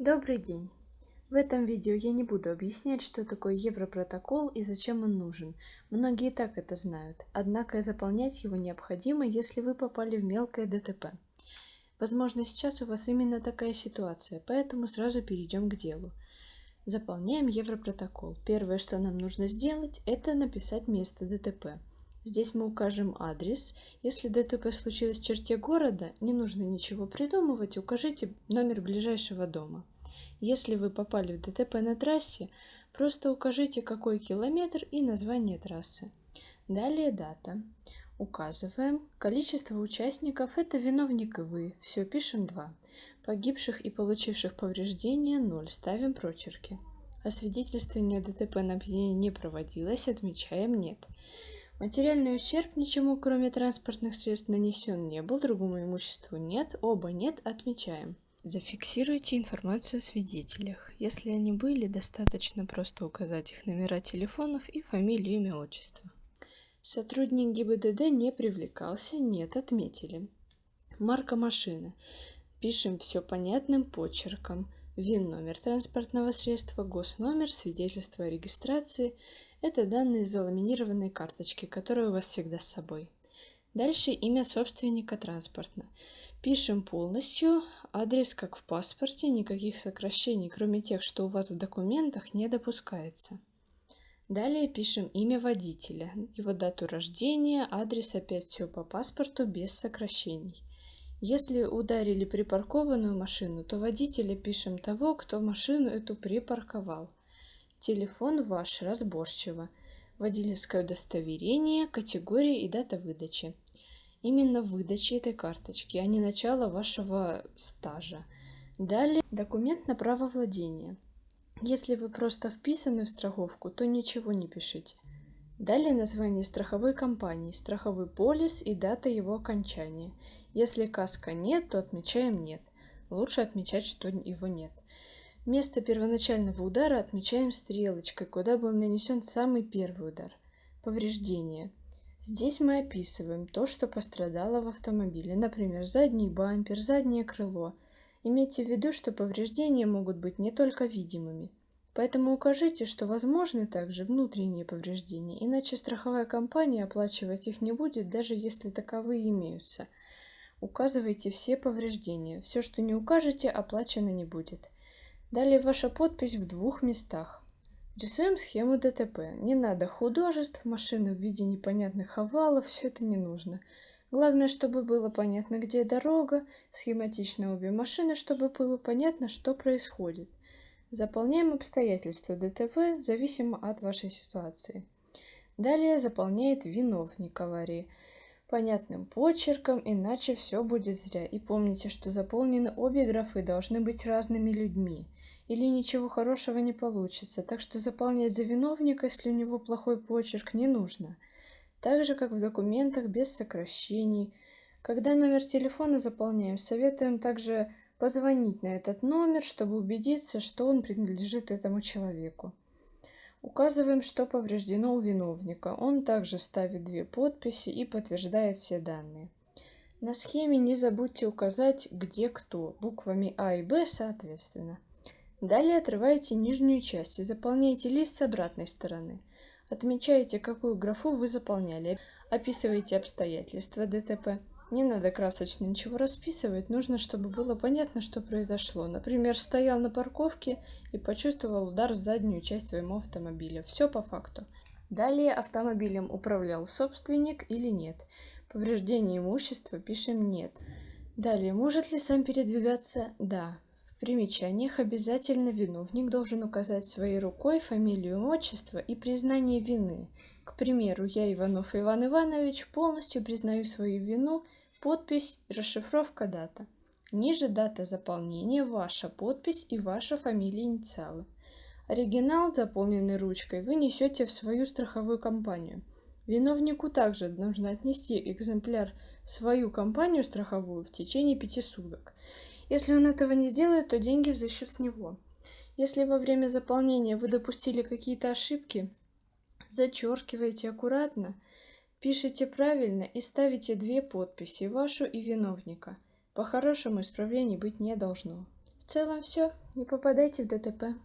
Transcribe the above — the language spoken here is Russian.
Добрый день! В этом видео я не буду объяснять, что такое Европротокол и зачем он нужен. Многие и так это знают, однако заполнять его необходимо, если вы попали в мелкое ДТП. Возможно, сейчас у вас именно такая ситуация, поэтому сразу перейдем к делу. Заполняем Европротокол. Первое, что нам нужно сделать, это написать место ДТП. Здесь мы укажем адрес. Если ДТП случилось в черте города, не нужно ничего придумывать, укажите номер ближайшего дома. Если вы попали в ДТП на трассе, просто укажите какой километр и название трассы. Далее дата. Указываем. Количество участников – это виновник и вы. Все, пишем 2. Погибших и получивших повреждения – 0. Ставим прочерки. Освидетельствование ДТП на опьянение не проводилось, отмечаем «нет». Материальный ущерб ничему, кроме транспортных средств, нанесен не был, другому имуществу нет, оба нет, отмечаем. Зафиксируйте информацию о свидетелях. Если они были, достаточно просто указать их номера телефонов и фамилию, имя, отчество. Сотрудник ГИБДД не привлекался, нет, отметили. Марка машины. Пишем все понятным почерком. ВИН номер транспортного средства, госномер, свидетельство о регистрации – это данные заламинированной карточки, которые у вас всегда с собой. Дальше имя собственника транспорта. Пишем полностью, адрес как в паспорте, никаких сокращений, кроме тех, что у вас в документах, не допускается. Далее пишем имя водителя, его дату рождения, адрес, опять все по паспорту, без сокращений. Если ударили припаркованную машину, то водителя пишем того, кто машину эту припарковал. Телефон ваш разборчиво. Водительское удостоверение, категория и дата выдачи. Именно выдачи этой карточки, а не начало вашего стажа. Далее документ на право владения. Если вы просто вписаны в страховку, то ничего не пишите. Далее название страховой компании, страховой полис и дата его окончания. Если каска нет, то отмечаем нет. Лучше отмечать, что его нет. Место первоначального удара отмечаем стрелочкой, куда был нанесен самый первый удар. Повреждения. Здесь мы описываем то, что пострадало в автомобиле, например, задний бампер, заднее крыло. Имейте в виду, что повреждения могут быть не только видимыми. Поэтому укажите, что возможны также внутренние повреждения, иначе страховая компания оплачивать их не будет, даже если таковые имеются. Указывайте все повреждения. Все, что не укажете, оплачено не будет. Далее ваша подпись в двух местах. Рисуем схему ДТП. Не надо художеств, машины в виде непонятных овалов, все это не нужно. Главное, чтобы было понятно, где дорога, схематично обе машины, чтобы было понятно, что происходит. Заполняем обстоятельства ДТП, зависимо от вашей ситуации. Далее заполняет виновник аварии понятным почерком, иначе все будет зря. И помните, что заполнены обе графы должны быть разными людьми, или ничего хорошего не получится, так что заполнять за виновника, если у него плохой почерк, не нужно. Так же, как в документах без сокращений. Когда номер телефона заполняем, советуем также позвонить на этот номер, чтобы убедиться, что он принадлежит этому человеку. Указываем, что повреждено у виновника. Он также ставит две подписи и подтверждает все данные. На схеме не забудьте указать, где кто, буквами А и Б соответственно. Далее отрываете нижнюю часть и заполняете лист с обратной стороны. Отмечаете, какую графу вы заполняли. Описываете обстоятельства ДТП. Не надо красочно ничего расписывать, нужно, чтобы было понятно, что произошло. Например, стоял на парковке и почувствовал удар в заднюю часть своего автомобиля. Все по факту. Далее автомобилем управлял собственник или нет. Повреждение имущества пишем «нет». Далее, может ли сам передвигаться? Да. В примечаниях обязательно виновник должен указать своей рукой фамилию, отчество и признание вины. К примеру, я, Иванов Иван Иванович, полностью признаю свою вину Подпись, расшифровка, дата. Ниже дата заполнения, ваша подпись и ваша фамилия инициалы. Оригинал, заполненный ручкой, вы несете в свою страховую компанию. Виновнику также нужно отнести экземпляр в свою компанию страховую в течение пяти суток. Если он этого не сделает, то деньги взыщут с него. Если во время заполнения вы допустили какие-то ошибки, зачеркивайте аккуратно – Пишите правильно и ставите две подписи, вашу и виновника. По-хорошему исправлений быть не должно. в целом все не попадайте в дтп